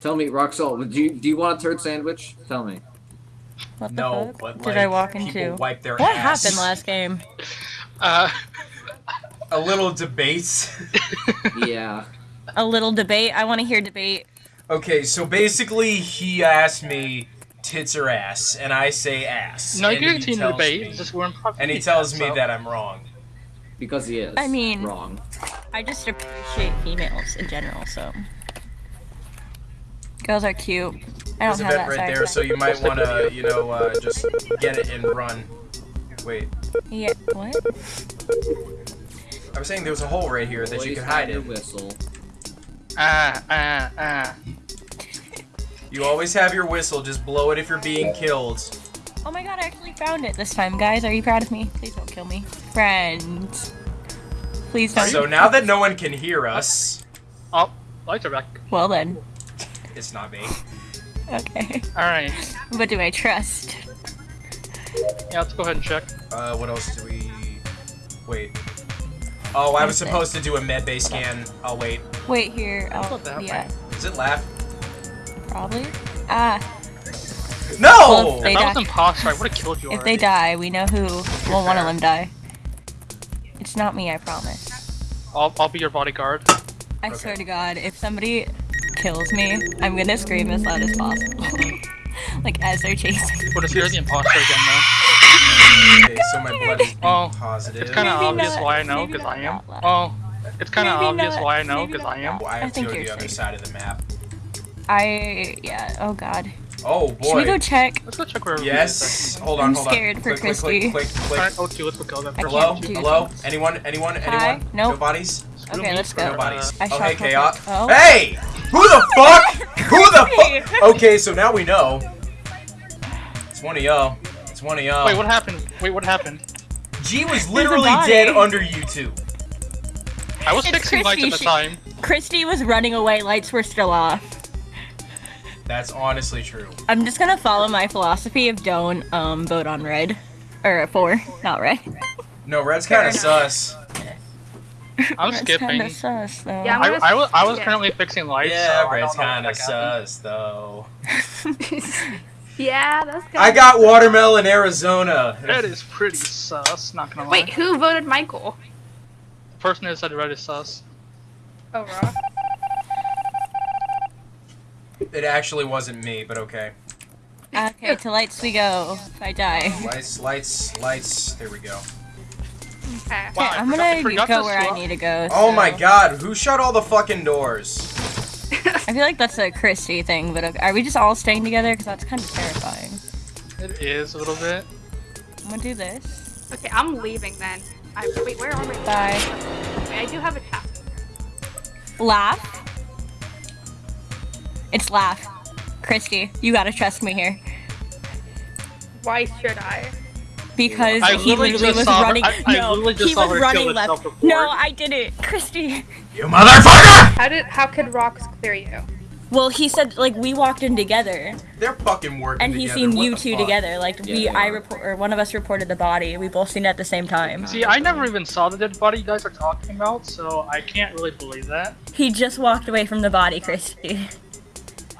Tell me, Roxol, do you do you want a turd sandwich? Tell me. What the No, fuck but did I walk into? wipe their What ass. happened last game? Uh, A little debate. Yeah. A little debate. I want to hear debate. okay, so basically he asked me tits or ass, and I say ass. no, you and can he continue the tells debate. me- just we're in and he tells me that I'm wrong. Because he is. I mean- wrong. I just appreciate females in general, so. Girls are cute. I There's don't a have bit that right there, so you might want to, you know, uh, just get it and run. Wait, Yeah, what? I was saying there was a hole right here that you Always could hide in. whistle. Ah, ah, ah. You always have your whistle, just blow it if you're being killed. Oh my god, I actually found it this time, guys. Are you proud of me? Please don't kill me. Friends. Please don't. So now that no one can hear us, Oh, lights are back. Well then. It's not me. Okay. Alright. But do I trust? Yeah, let's go ahead and check. Uh, what else do we... Wait. Oh, I was Is it? supposed to do a med bay scan. I'll wait. Wait here. Oh, What the yeah, Is it laugh? probably. Ah, No! Well, They If that was die. imposter, I would have killed you if already. they die, we know who. Well, one of them die. It's not me, I promise. I'll, I'll be your bodyguard. I Okay. swear to God, if somebody kills me, I'm gonna scream as loud as possible. like as they're chasing. What if you're the imposter again, though? Okay, so my oh blood is Oh, positive. It's kind of oh, Maybe obvious not- why I know, because I am. that. Oh, it's kind of Maybe obvious not- why I know, because I am. that Oh, I I have to think go to you're the other safe. side of the map. I yeah. Oh God. Oh, boy. Should we go check? Let's go check where Yes. Hold on, I'm hold on. scared for click, click, Christy. click, click, click. Alright, O2, let's go then. I Hello? can't Hello? things. Anyone? Anyone? Hi? Anyone? Nope. No bodies? Okay, let's go. No bodies. I Oh, shot hey, Chaos. Oh. Hey! Who the fuck? Who the fuck? Okay, so now we know. It's one of y'all. It's one of y'all. Wait, what happened? Wait, what happened? G was literally dead under you two. I was It's fixing lights at Christy, the time. Christy was running away. Lights were still off. That's honestly true. I'm just gonna follow my philosophy of don't um vote on red, or four, not red. No, red's kind of sus. I'm That's skipping. kinda sus though. Yeah, I'm I, gonna I was, I was skip. currently fixing lights. Yeah, so I red's kind of what the heck happened. sus, though. yeah, that's good. I got watermelon, Arizona. That is pretty sus, not gonna lie. Wait, who voted Michael? The person who said red is sus. Oh, raw. It actually wasn't me, but okay. Okay, to lights we go. If I die. Lights, lights, lights. There we go. Okay. Wow, I I'm gonna forgot go to where I need to go. Oh so- my god, who shut all the fucking doors? I feel like that's a Christy thing, but okay. are we just all staying together? Because that's kind of terrifying. It is a little bit. I'm gonna do this. Okay, I'm leaving then. I, wait, where are we? Bye. Wait, I do have a tap. Laugh. It's laugh. Christy, you gotta trust me here. Why should I? Because I he literally literally was saw her- running. I- I no, literally just he was running left. No, I didn't. Christy. You motherfucker! How did? How could rocks clear you? Well, he said like we walked in together, They're fucking working and he together. seen what you two fuck? together. Like Yeah, we, they I report, or one of us reported the body. We both seen it at the same time. See, I never even saw the dead body you guys are talking about, so I can't really believe that. He just walked away from the body, Christy.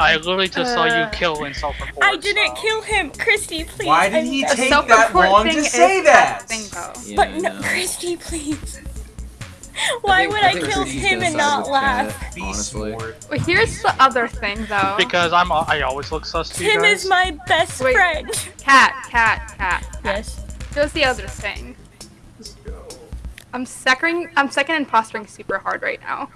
I literally just saw you Uh, kill in self-report. I didn't so- kill him, Christy. Please. Why did I'm he sorry. take that report long thing to is say that? thing though. Yeah, But no. Christy, please. Why think- would I, think kill Christy's him and not laugh? Kat, Be honestly. Well, here's the other thing though. Because I'm, I always look sus to you Tim guys. is my best Wait. friend. cat, cat, cat. Yes. Here's the other thing. I'm second. I'm second impostering super hard right now.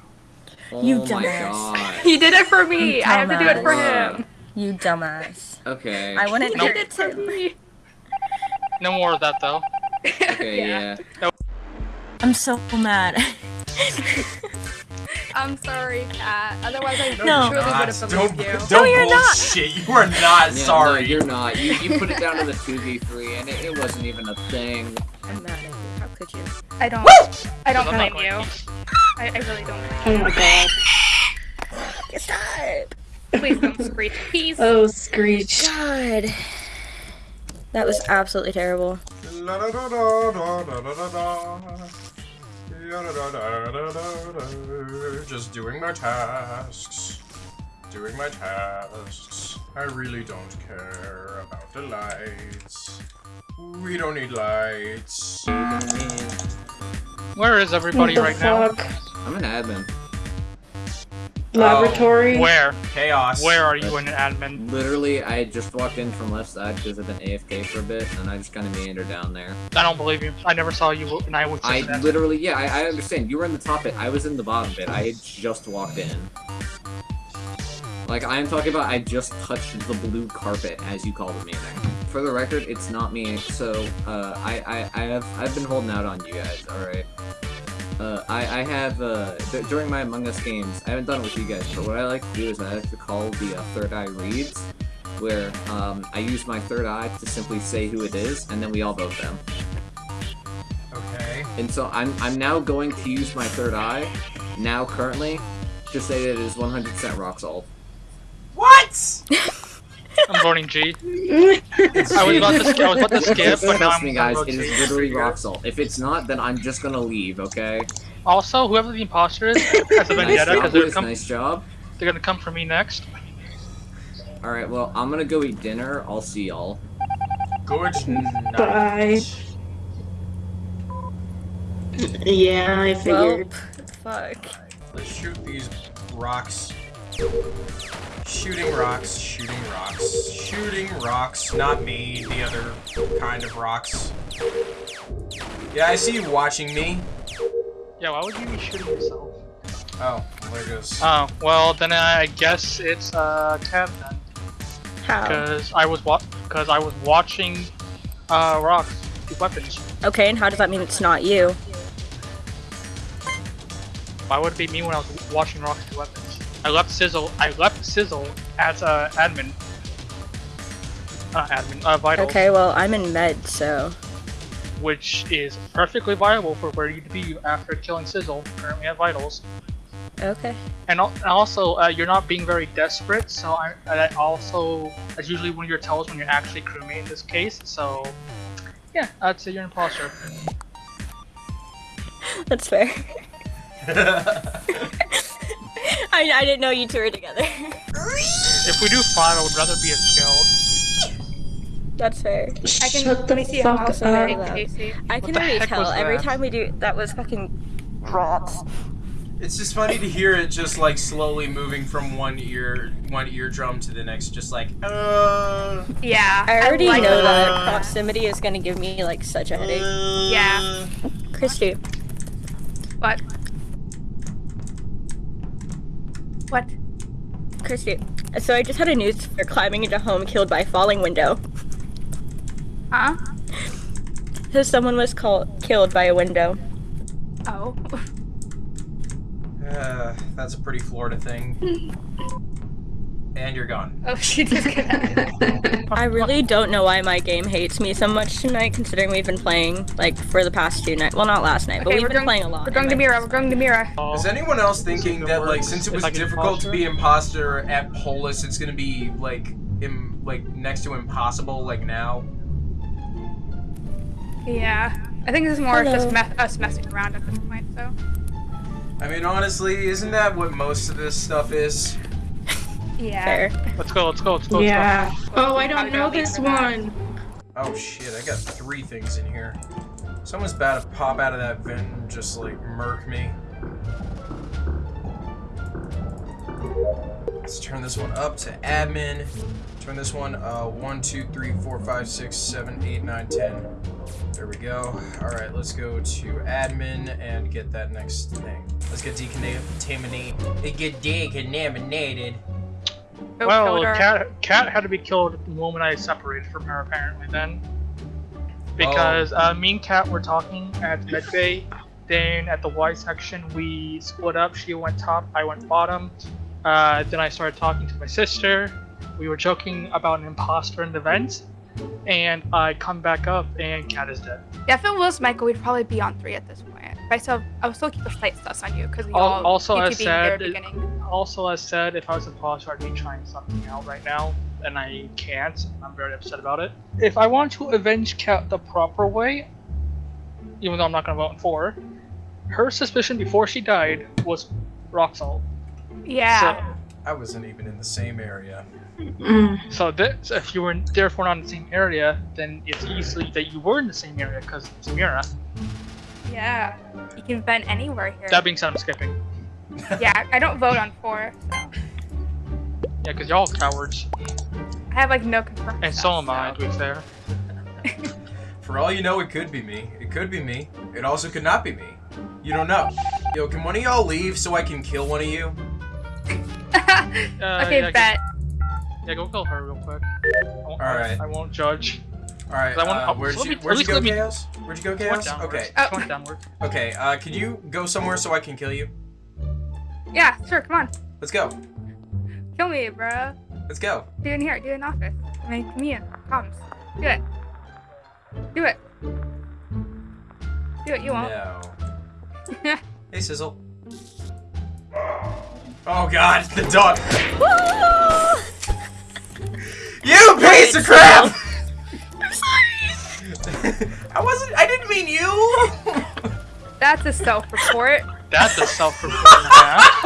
You oh my dumbass. He did it for me. You I have to do it for dumbass. him. You dumbass. Okay. I wouldn't He do did it it to me. No more of that though. Okay, yeah. I'm so mad. I'm sorry, cat. Otherwise, I No. truly would Not- have don't believed you. don't you're not. bullshit. You are not Yeah, sorry. No, you're not. You, you put it down to the 2v3 and it, it wasn't even a thing. I'm mad at you. How could you? I don't. I don't blame going you. To- I, I really don't. Oh my god. Stop. Please don't screech. Please. Oh, Screech. God. That was absolutely terrible. Just doing my tasks. doing my tasks. I really don't care about the lights. We don't need lights. Where is everybody what the right now? I'm an admin. Laboratory. Oh, where? Chaos. Where are you in an admin? Literally, I just walked in from left side because I've been AFK for a bit, and I just kind of meandered down there. I don't believe you. I never saw you and I was just I an literally, yeah, I, I understand. You were in the top bit. I was in the bottom bit. I just walked in. Like, I am talking about I just touched the blue carpet, as you call the meeting. For the record, it's not me, so, uh, I, I, I have, I've been holding out on you guys, alright? Uh, I, I have, uh, d- during my Among Us games, I haven't done it with you guys, but what I like to do is I like to call the uh, third eye reads, where, um, I use my third eye to simply say who it is, and then we all vote them. Okay. And so I'm I'm now going to use my third eye, now currently, to say that it is 100% rock salt. What? I'm voting G. I was about to, sk- I was about to skip, but now Trust I'm me, gonna guys, vote it is G. literally rock salt. If it's not, then I'm just gonna leave. Okay. Also, whoever the imposter is has a vendetta job, because they're, Liz, come- nice job. they're gonna come for me next. All right, well, I'm gonna go eat dinner. I'll see y'all. Good night. Bye. Yeah, I Well, figured. fuck. Let's shoot these rocks. Shooting rocks, shooting rocks, shooting rocks. Not me, the other kind of rocks. Yeah, I see you watching me. Yeah, why would you be shooting yourself? Oh, there goes. Oh, well then I guess it's uh Kev then, How? because I was wa- because I was watching uh rocks with weapons. Okay, and how does that mean it's not you? Why would it be me when I was watching rocks with weapons? I left Sizzle. I left Sizzle as uh, admin. Uh, admin. Uh, vital. Okay, well, I'm in med, so. Which is perfectly viable for where you'd be after killing Sizzle. Currently at vitals. Okay. And, and also, uh, you're not being very desperate, so I, I also, that's usually one of your tells when you're actually crewmate in this case, so, yeah, I'd say you're an imposter. That's fair. I, I didn't know you two were together. If we do five, I would rather be a skill. That's fair. I can Shut let me see fuck how else up. I can I can already tell every time we do that was fucking rats. It's just funny to hear it just like slowly moving from one ear, one eardrum to the next, just like, uh. Yeah. I already like know it. that proximity is gonna give me like such a headache. Yeah. Christy, What? What? Christy. So I just had a news for climbing into home killed by a falling window. Huh? So someone was called killed by a window. Oh. Uh, that's a pretty Florida thing. and you're gone. Oh, she disconnected. I really don't know why my game hates me so much tonight, considering we've been playing like for the past two nights. Well, not last night, but Okay, we've been going, playing a lot. we're going to. Mira. We're going to Mira. Is anyone else thinking If it that like since it was I get difficult to imposter? be imposter at Polus, it's gonna be like Im- like next to impossible like now? Yeah. I think this is more Hello. just me- us messing around at this point, so. I mean, honestly, isn't that what most of this stuff is? Yeah. Fair. let's go, let's go, let's go, let's Yeah. Oh, I don't know this need for that. one. Oh shit, I got three things in here. Someone's about to pop out of that vent and just like murk me. Let's turn this one up to admin. Turn this one uh one, two, three, four, five, six, seven, eight, nine, ten. There we go. Alright, let's go to admin and get that next thing. Let's get decontaminate get decontaminated. Go Well. Cat Cat had to be killed the moment I separated from her, apparently. Then, because uh, me and Cat were talking at medbay. Then at the Y section, we split up. She went top, I went bottom. Uh, then I started talking to my sister. We were joking about an imposter in the vent, and I come back up, and Cat is dead. Yeah, if it was Michael, we'd probably be on three at this point. But I still, I would still keep the slight sus on you because we Al- all also, keep as you being there at said, the beginning. Also, as said, if I was a imposter, I'd be trying something out right now, and I can't. I'm very upset about it. If I want to avenge Cat the proper way, even though I'm not gonna vote for her, her suspicion before she died was rock salt. Yeah. I wasn't even in the same area. So this, if you were therefore not in the same area, then it's easily that you were in the same area because it's Mira. Yeah. You can vent anywhere here. That being said, I'm skipping. yeah, I don't vote on four, so Yeah, because y'all cowards. I have like no confirmed. And so am I, to be fair. For all you know, it could be me. It could be me. It also could not be me. You don't know. Yo, can one of y'all leave so I can kill one of you? Uh, okay, yeah, bet. Yeah, go kill her real quick. Alright. I, I won't judge. All right. 'Cause I wanna- uh, where'd you me- Where'd you go, me- Chaos? Where'd you go, Chaos? downward. Okay. Oh. She downward. Okay. Uh, can you go somewhere so I can kill you? Yeah, sure. Come on, Let's go. kill me, bro. Let's go. Do it in here. Do it in office. I mean, me and comms. Do it. Do it. Do it. You won't. No. Hey, Sizzle. Oh God, the dog. you piece of crap! I wasn't. I didn't mean you. That's a self-report. That's a self-report and a half.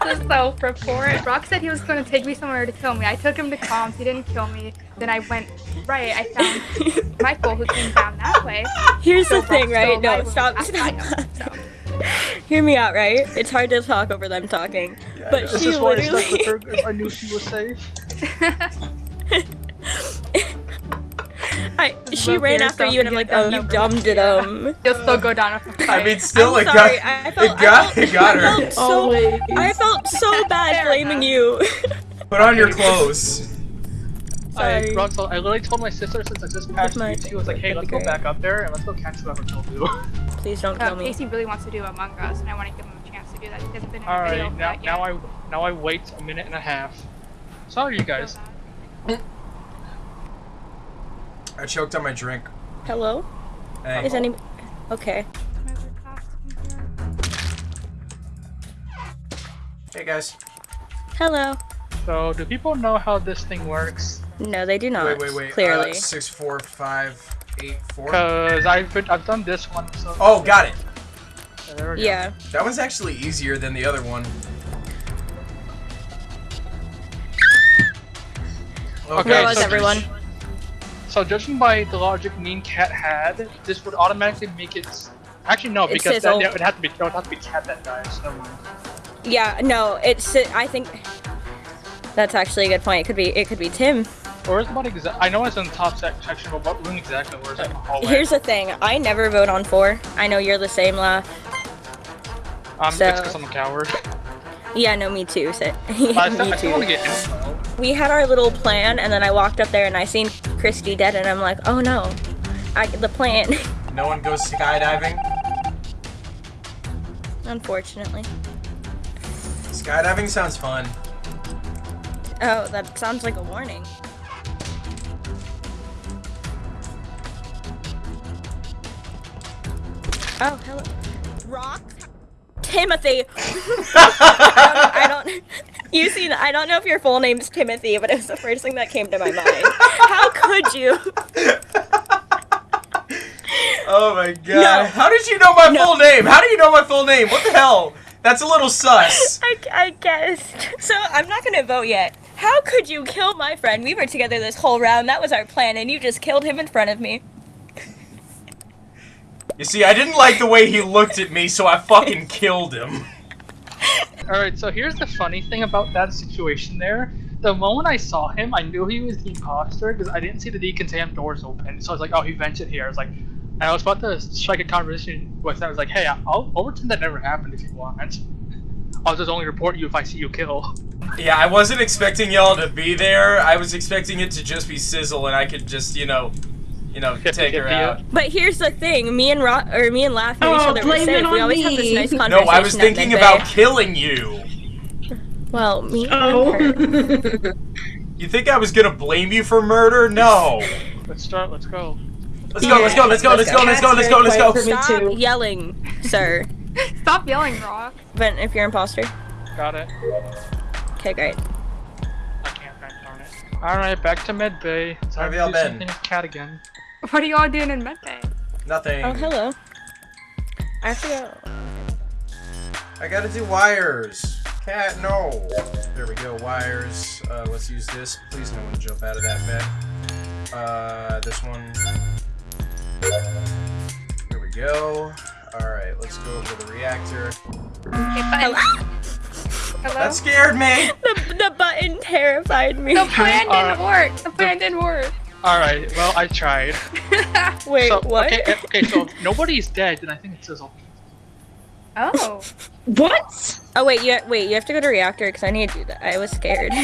That's a self-report. Brock said he was going to take me somewhere to kill me. I took him to comms. He didn't kill me. Then I went right. I found Michael, who came down that way. Here's So the thing, Brock's right? No, alive stop, stop. him, so. Hear me out, right? It's hard to talk over them talking. but This she is why I stuck literally. with her 'cause I knew she was safe. I, she ran after herself you, and I'm like, oh, you number. dumb dum. You'll still go down with a I mean, still, I'm it sorry. got. I, I felt, It got. I felt, It got I her. felt so. Always. I felt so bad Fair blaming enough. you. Put on your clothes. Sorry. I, Russell, I literally told my sister since I just passed my- you two, I was like, hey, let's go back up there and let's go catch whoever killed you. Please don't Uh, kill me. Casey really wants to do Among Us, and I want to give him a chance to do that. He hasn't been in a video Alright, for now, now. I now I wait a minute and a half. Sorry, you guys. I choked on my drink. Hello? Hey. Is any? Okay. Hey guys. Hello. So, do people know how this thing works? No, they do not. Wait, wait, wait. Clearly. Uh, six, four, five, eight, four. Cause I've been, I've done this one. So Oh, got it. Yeah, there we go. That one's actually easier than the other one. Okay, Where was so- everyone? So judging by the logic Mean Cat had, this would automatically make it. Actually, no, because that, it would have to be. No, it would have to be Cat that dies. Never mind. Yeah. No, it's. I think. That's actually a good point. It could be. It could be Tim. Or is about exact? I know it's in the top section, but what room exactly? Where is it? hallway? Here's the thing. I never vote on four. I know you're the same, La. um, so- it's because I'm a coward. Yeah, no, me too. So, I, me still, I still want to too. get info. We had our little plan, and then I walked up there and I seen Christy dead, and I'm like, oh no, I the plan. No one goes skydiving. Unfortunately. Skydiving sounds fun. Oh, that sounds like a warning. Oh, hello. Rock? Timothy! I don't. You see, I don't know if your full name's Timothy, but it was the first thing that came to my mind. How could you? Oh my god. No. How did you know my No. full name? How do you know my full name? What the hell? That's a little sus. I, I guessed. So I'm not gonna vote yet. How could you kill my friend? We were together this whole round. That was our plan, and you just killed him in front of me. You see, I didn't like the way he looked at me, so I fucking killed him. Alright, so here's the funny thing about that situation there. The moment I saw him, I knew he was the imposter because I didn't see the decontam doors open. So I was like, oh, he ventured here. I was like, and I was about to strike a conversation with him. I was like, hey, I'll, pretend that never happened if you want. I'll just only report you if I see you kill. Yeah, I wasn't expecting y'all to be there. I was expecting it to just be Sizzle, and I could just, you know, you know, Get take her out. But here's the thing: me and Ro- or me and Laugh made oh, each Oh, other blame safe. it We on always have this me. nice No. I was thinking midday. about killing you. Well, me Oh. and her. You think I was gonna blame you for murder? No. Let's start, let's go. Let's go, let's go, let's go, let's go, let's go, let's go, let's go. For me Stop yelling, sir. Stop yelling, Rock. But if you're imposter, Got it. okay, great. I can't, God darn it. Alright, back to med bay. Time How have y'all been? cat again. What are you all doing in medbay? Nothing. Oh, hello. I forgot. I gotta do wires. Cat, no. There we go. Wires. Uh, let's use this. Please, no one jump out of that bed. Uh, this one. Here we go. All right, let's go over the reactor. Okay, button. Hello? That scared me. The, the button terrified me. The plan didn't Alright. work. The plan didn't work. All right. Well, I tried. Wait, so, what? Okay, okay. So if nobody's dead, then I think it's Sizzle. oh. What? Oh wait, you wait. You have to go to reactor because I need to do that. I was scared.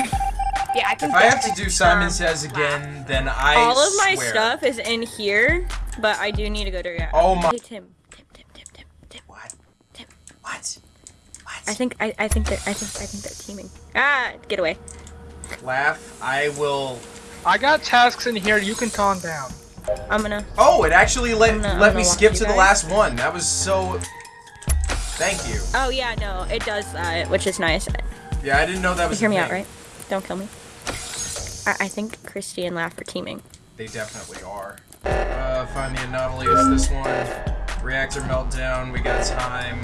Yeah, I can If I have to do Simon Says laugh. again, then I All of my swear. stuff is in here, but I do need to go to reactor. Oh my- Hey Tim, Tim, Tim, Tim, Tim, Tim. What? Tim. What? What? I think I, I think that I think I think they're teaming. Ah, get away. Laugh. I will. I got tasks in here. You can calm down. I'm gonna. Oh, it actually let gonna- let me skip you to the last one. That was so. Thank you. Oh yeah, no, it does that, which is nice. Yeah, I didn't know that was. You was. hear a me out, right? Don't kill me. I, I think Christy and Laugh are teaming. They definitely are. Uh, find the anomaly is this one. Reactor meltdown. We got time.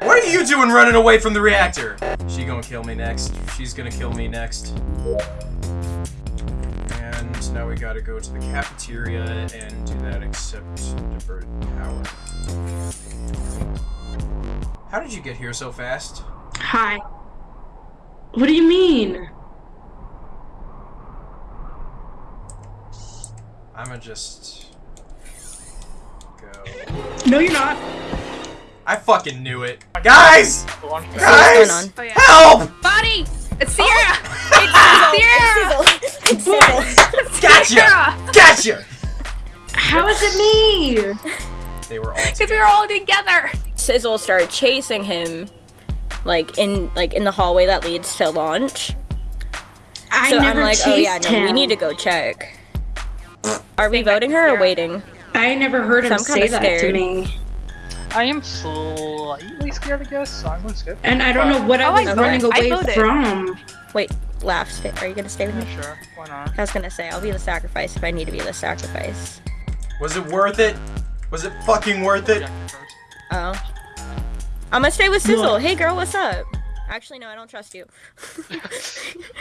What are you doing running away from the reactor? She gonna kill me next. She's gonna kill me next. And now we gotta go to the cafeteria and do that except diverted power. How did you get here so fast? Hi. What do you mean? I'ma just go. No, you're not. I fucking knew it. Guys! Go on. what's Guys! Oh, yeah. Help! Buddy! Oh. It's Sierra! Oh, Sierra! It's Sizzle. Gotcha! Sierra! Gotcha! How is it me? They were all Because we were all together. Sizzle started chasing him, like in like in the hallway that leads to launch. I so I'm never like, chased oh yeah, no, him. we need to go check. Are we voting her or waiting? I never heard him I'm say kinda that to me. I am slightly scared, I guess. So I'm gonna skip. And I don't know what Oh, I I was voted. running away from. Wait, Laugh, stay, are you gonna stay with me? Sure. Why not? I was gonna say I'll be the sacrifice if I need to be the sacrifice. Was it worth it? Was it fucking worth it? Oh. I'm gonna stay with Sizzle. What? Hey girl, what's up? Actually, no, I don't trust you.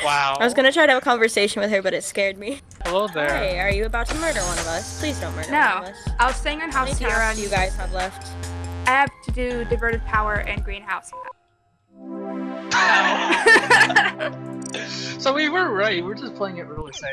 Wow. I was gonna try to have a conversation with her, but it scared me. Hello there. Hey, are you about to murder one of us? Please don't murder one No. of us. I was saying on How how many Sierra tasks you guys have left? I have to do diverted power and greenhouse. so we were right. We're just playing it really safe.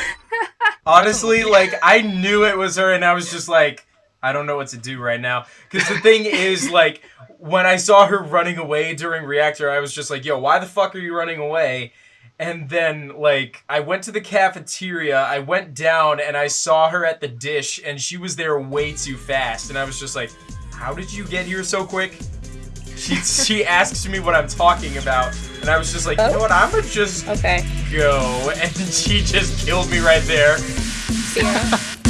Honestly, like, I knew it was her, and I was just like, I don't know what to do right now. Because the thing is, like, when I saw her running away during Reactor, I was just like, yo, why the fuck are you running away? And then, like, I went to the cafeteria, I went down, and I saw her at the dish, and she was there way too fast. And I was just like, how did you get here so quick? She, she asks me what I'm talking about, and I was just like, you know oh. what, I'm gonna just Okay. go. And she just killed me right there. Sierra.